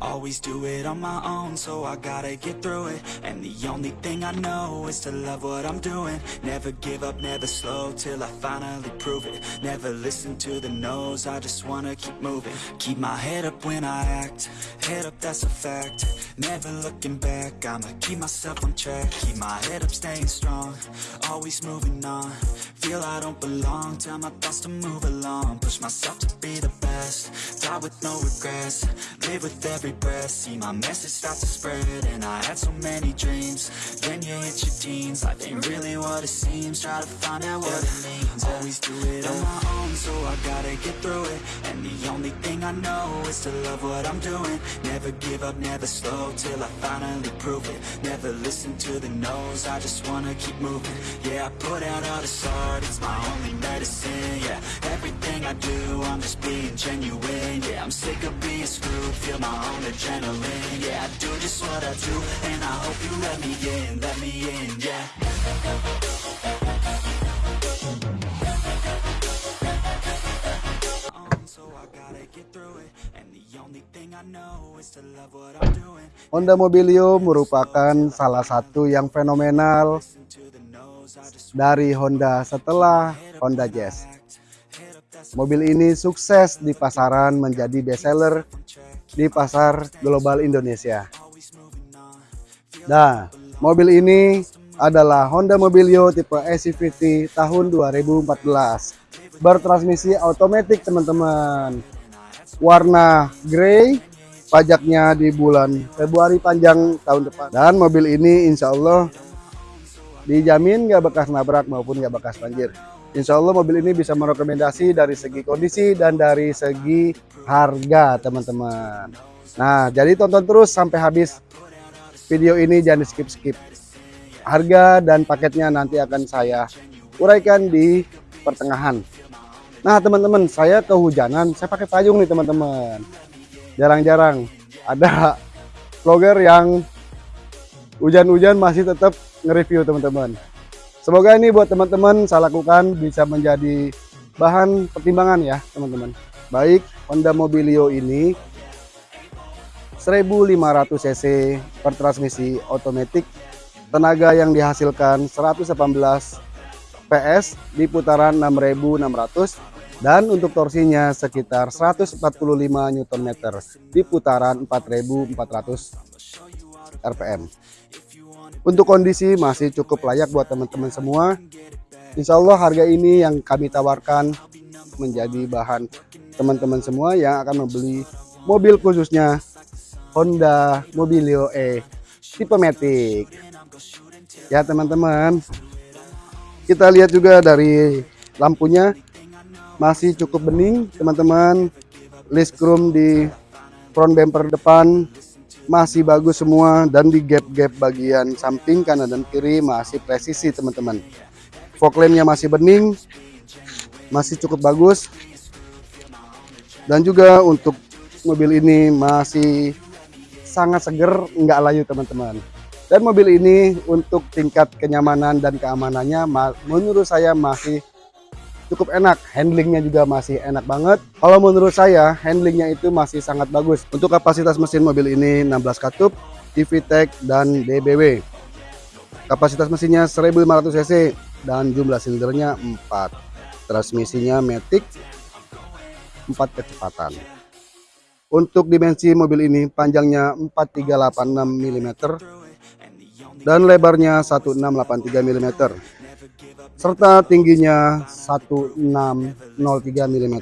Always do it on my own, so I gotta get through it. And the only thing I know is to love what I'm doing. Never give up, never slow till I finally prove it. Never listen to the no's, I just wanna keep moving. Keep my head up when I act, head up, that's a fact. Never looking back, I'ma keep myself on track. Keep my head up, staying strong, always moving on. Feel I don't belong, tell my thoughts to move along. Push myself to be the best, die with no regrets. Live with every breath, see my message start to spread. And I had so many dreams, then you hit your teens. Life ain't really what it seems, try to find out what it means. Always do it on my own, so I gotta get through it. And the only thing I know is to love what I'm doing. Never give up, never slow till I finally prove it. Never listen to the no's, I just wanna keep moving. Yeah, I put out all this art, it's my only medicine. Yeah, everything I do, I'm just being genuine. Yeah, I'm sick of being screwed, feel my own adrenaline. Yeah, I do just what I do, and I hope you let me in, let me in. Yeah. So I gotta get through it. Honda Mobilio merupakan salah satu yang fenomenal dari Honda setelah Honda Jazz. Mobil ini sukses di pasaran menjadi bestseller di pasar global Indonesia. Nah, mobil ini adalah Honda Mobilio tipe SCVT tahun 2014. Bertransmisi otomatis teman-teman. Warna grey, pajaknya di bulan Februari panjang tahun depan. Dan mobil ini insya Allah dijamin nggak bekas nabrak maupun nggak bekas banjir. Insya Allah mobil ini bisa merekomendasi dari segi kondisi dan dari segi harga teman-teman. Nah jadi tonton terus sampai habis video ini jangan skip-skip. Harga dan paketnya nanti akan saya uraikan di pertengahan. Nah teman-teman saya kehujanan, saya pakai payung nih teman-teman. Jarang-jarang ada vlogger yang hujan-hujan masih tetap nge-review teman-teman. Semoga ini buat teman-teman saya lakukan bisa menjadi bahan pertimbangan ya teman-teman. Baik Honda Mobilio ini 1500 cc per transmisi otomatis tenaga yang dihasilkan 118 PS di putaran 6600 dan untuk torsinya sekitar 145 Nm di putaran 4400 rpm. Untuk kondisi masih cukup layak buat teman-teman semua. Insya Allah harga ini yang kami tawarkan menjadi bahan teman-teman semua yang akan membeli mobil khususnya Honda Mobilio E tipe Matic. Ya teman-teman, kita lihat juga dari lampunya masih cukup bening teman-teman. List chrome di front bumper depan masih bagus semua dan di gap-gap bagian samping kanan dan kiri masih presisi teman-teman. Fog lampnya masih bening, masih cukup bagus. Dan juga untuk mobil ini masih sangat seger, nggak layu teman-teman. Dan mobil ini untuk tingkat kenyamanan dan keamanannya menurut saya masih cukup enak. Handlingnya juga masih enak banget. Kalau menurut saya handlingnya itu masih sangat bagus. Untuk kapasitas mesin mobil ini 16 katup, TVTEC dan DBW. Kapasitas mesinnya 1500 cc dan jumlah silindernya 4. Transmisinya Matic 4 kecepatan. Untuk dimensi mobil ini panjangnya 4386 mm dan lebarnya 1683 mm serta tingginya 1603 mm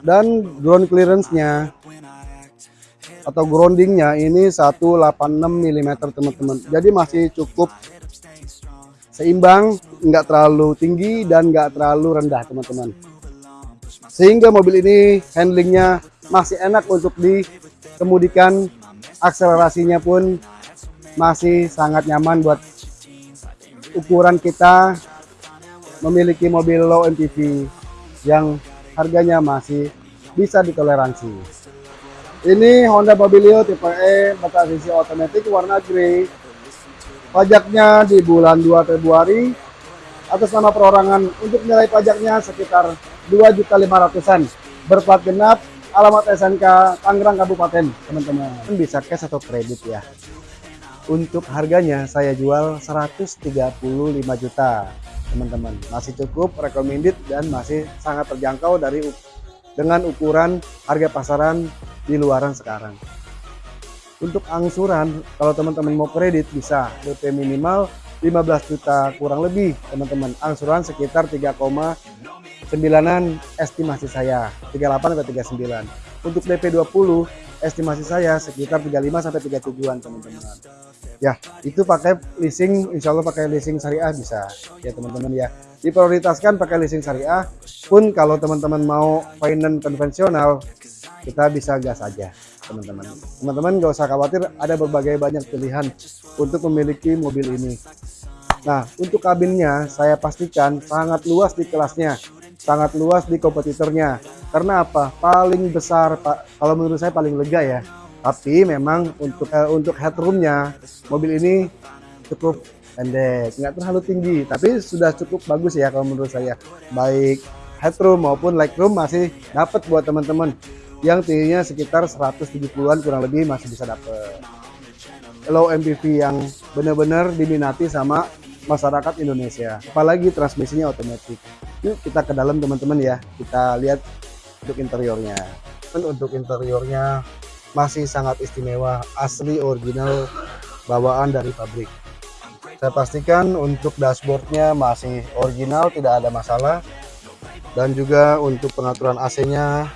dan ground clearance-nya atau groundingnya ini 186 mm teman-teman. Jadi masih cukup seimbang nggak terlalu tinggi dan nggak terlalu rendah teman-teman. Sehingga mobil ini handlingnya masih enak untuk dikemudikan. Akselerasinya pun masih sangat nyaman buat ukuran kita memiliki mobil low MPV yang harganya masih bisa ditoleransi. Ini Honda Mobilio tipe E bertransmisi otomatis warna grey. Pajaknya di bulan 2 Februari atas nama perorangan untuk nilai pajaknya sekitar 2.500-an. Berplat genap alamat SNK Tangerang Kabupaten teman-teman bisa cash atau kredit ya untuk harganya saya jual 135 juta teman-teman. Masih cukup recommended dan masih sangat terjangkau dari dengan ukuran harga pasaran di luaran sekarang. Untuk angsuran kalau teman-teman mau kredit bisa DP minimal 15 juta kurang lebih teman-teman. Angsuran sekitar 3,9an estimasi saya 38 atau 39 untuk DP 20 estimasi saya sekitar 35 sampai 37an teman-teman ya itu pakai leasing insya Allah pakai leasing syariah bisa. Ya teman-teman ya. Diprioritaskan pakai leasing syariah pun kalau teman-teman mau finance konvensional kita bisa gas aja teman-teman. Teman-teman gak usah khawatir ada berbagai banyak pilihan untuk memiliki mobil ini. Nah untuk kabinnya saya pastikan sangat luas di kelasnya sangat luas di kompetitornya. Karena apa? Paling besar pak kalau menurut saya paling lega ya tapi memang untuk uh, untuk headroomnya mobil ini cukup pendek. Nggak terlalu tinggi tapi sudah cukup bagus ya kalau menurut saya. Baik headroom maupun legroom masih dapat buat teman-teman. Yang tingginya sekitar 170-an kurang lebih masih bisa dapat. Low MPV yang benar-benar diminati sama masyarakat Indonesia. Apalagi transmisinya otomatis. Yuk kita ke dalam teman-teman ya. Kita lihat untuk interiornya. Untuk interiornya masih sangat istimewa asli original bawaan dari pabrik. Saya pastikan untuk dashboardnya masih original tidak ada masalah. Dan juga untuk pengaturan AC nya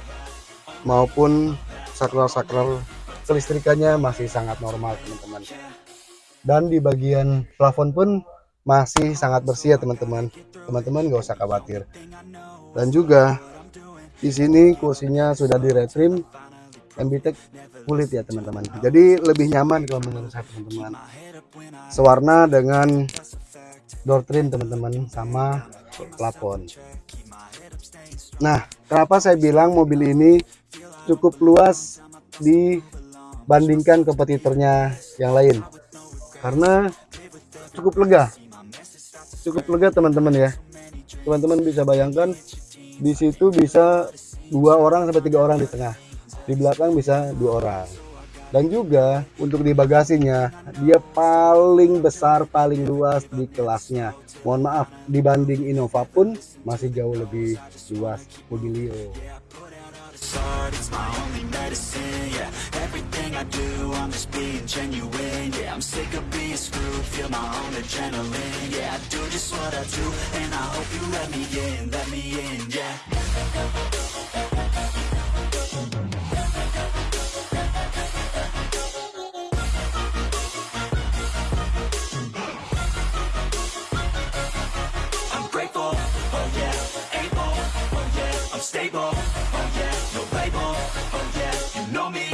maupun sakral-sakral kelistrikannya masih sangat normal teman-teman. Dan di bagian plafon pun masih sangat bersih ya teman-teman. Teman-teman gak usah khawatir. Dan juga di sini kursinya sudah di MBTEK kulit ya teman-teman. Jadi lebih nyaman kalau menurut saya teman-teman. Sewarna dengan door trim teman-teman sama plafon. Nah kenapa saya bilang mobil ini cukup luas dibandingkan kompetitornya yang lain? Karena cukup lega. Cukup lega teman-teman ya. Teman-teman bisa bayangkan di situ bisa dua orang sampai tiga orang di tengah di belakang bisa dua orang. Dan juga untuk di bagasinya dia paling besar paling luas di kelasnya. Mohon maaf dibanding Innova pun masih jauh lebih luas Mobilio yeah stable. Oh yeah, no label. Oh yeah. you know me.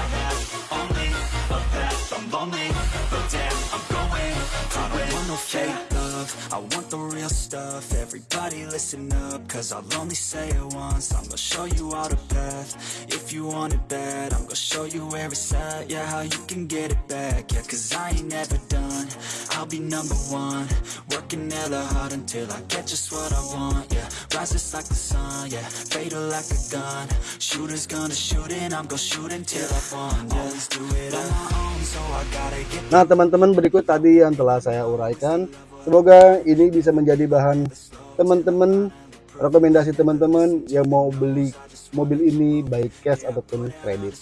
I have only a path. I'm lonely, but damn, I'm going. I don't want no fate the real stuff. Everybody listen up Cause I'll only say it once. I'm gonna show you all the path. If you want it bad I'm gonna show you where it's at. Yeah, how you can get it back. Yeah, cause I ain't never done. I'll be number one. Working hella hard until I get just what I want. Yeah, rises like the sun. Yeah, fatal like a gun. Shooters gonna shoot and I'm gonna shoot until I fall Yeah, always do it on my own So I gotta get Nah teman-teman berikut tadi yang telah saya uraikan Semoga ini bisa menjadi bahan teman-teman rekomendasi teman-teman yang mau beli mobil ini baik cash ataupun kredit.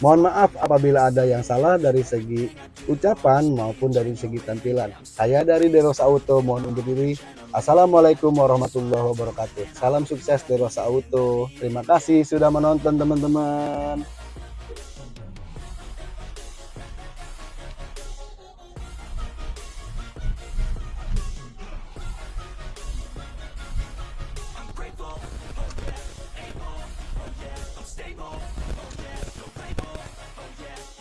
Mohon maaf apabila ada yang salah dari segi ucapan maupun dari segi tampilan. Saya dari Deros Auto mohon undur diri. Assalamualaikum warahmatullahi wabarakatuh. Salam sukses Deros Auto. Terima kasih sudah menonton teman-teman.